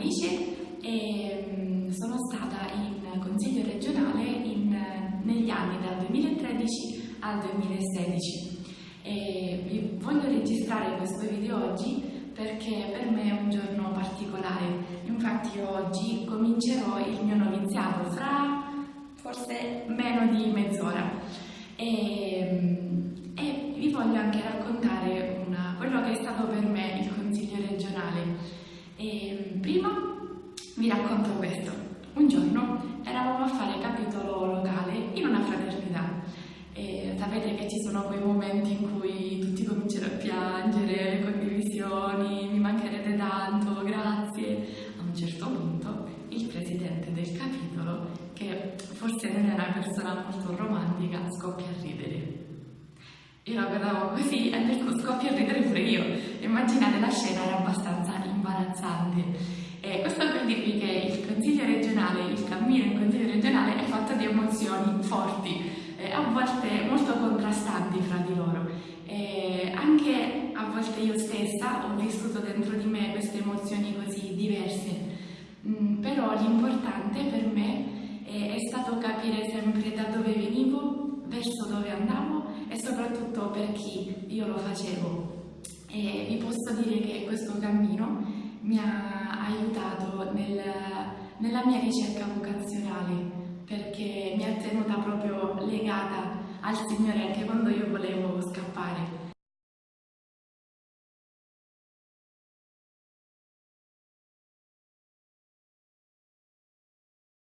vice e mm, sono stata in consiglio regionale in, eh, negli anni dal 2013 al 2016. E voglio registrare questo video oggi perché per me è un giorno particolare. Infatti oggi comincerò il mio noviziato fra forse meno di mezz'ora. E, mm, e, vi voglio anche raccontare una, quello che è stato per me il Consiglio regionale. E, prima vi racconto questo. Un giorno eravamo a fare capitolo locale in una fraternità e sapete che ci sono quei momenti in cui tutti cominciano a piangere, condivisioni, mi mancherete tanto, grazie. A un certo punto il presidente del capitolo, che forse non è una persona molto romantica, scoppia a ridere. Io la guardavo così e per scoppia a ridere pure io. Immaginate la scena era abbastanza imbarazzante. E questo per dirvi che il consiglio regionale, il cammino in consiglio regionale è fatto di emozioni forti, eh, a volte molto contrastanti fra di loro. E anche a volte io stessa ho vissuto dentro di me queste emozioni così diverse, mm, però l'importante per me è, è stato capire sempre da dove venivo, verso dove andavo e soprattutto per chi io lo facevo. E vi posso dire che questo cammino mi ha aiutato nel, nella mia ricerca vocazionale perché mi ha tenuta proprio legata al Signore anche quando io volevo scappare.